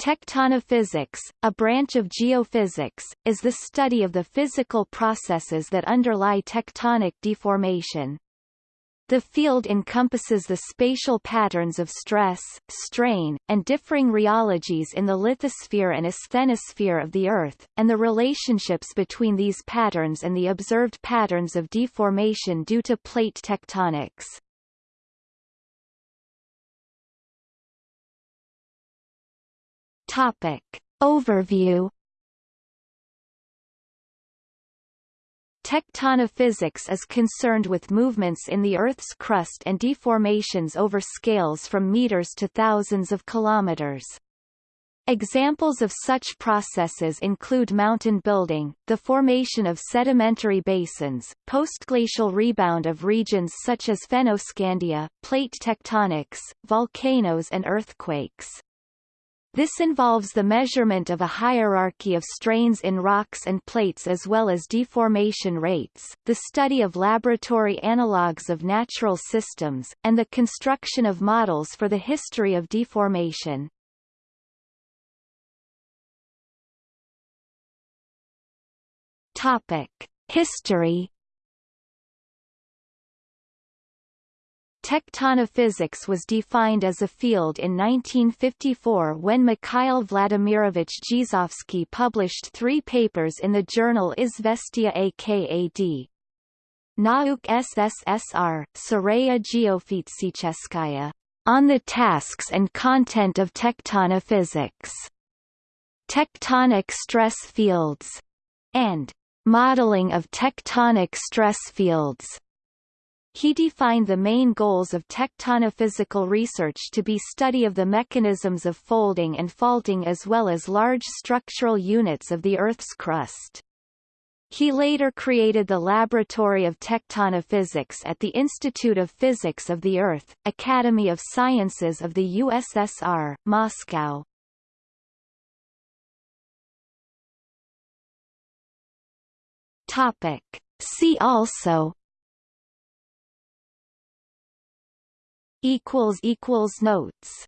Tectonophysics, a branch of geophysics, is the study of the physical processes that underlie tectonic deformation. The field encompasses the spatial patterns of stress, strain, and differing rheologies in the lithosphere and asthenosphere of the Earth, and the relationships between these patterns and the observed patterns of deformation due to plate tectonics. Topic. Overview Tectonophysics is concerned with movements in the Earth's crust and deformations over scales from meters to thousands of kilometers. Examples of such processes include mountain building, the formation of sedimentary basins, postglacial rebound of regions such as Fennoscandia, plate tectonics, volcanoes and earthquakes. This involves the measurement of a hierarchy of strains in rocks and plates as well as deformation rates, the study of laboratory analogues of natural systems, and the construction of models for the history of deformation. Topic. History Tectonophysics was defined as a field in 1954 when Mikhail Vladimirovich Gzovsky published three papers in the journal Izvestia AKAD. Nauk SSSR, Seriya Geofizicheskaya, on the tasks and content of tectonophysics, tectonic stress fields, and modeling of tectonic stress fields. He defined the main goals of tectonophysical research to be study of the mechanisms of folding and faulting as well as large structural units of the Earth's crust. He later created the Laboratory of Tectonophysics at the Institute of Physics of the Earth, Academy of Sciences of the USSR, Moscow. Topic. See also equals equals notes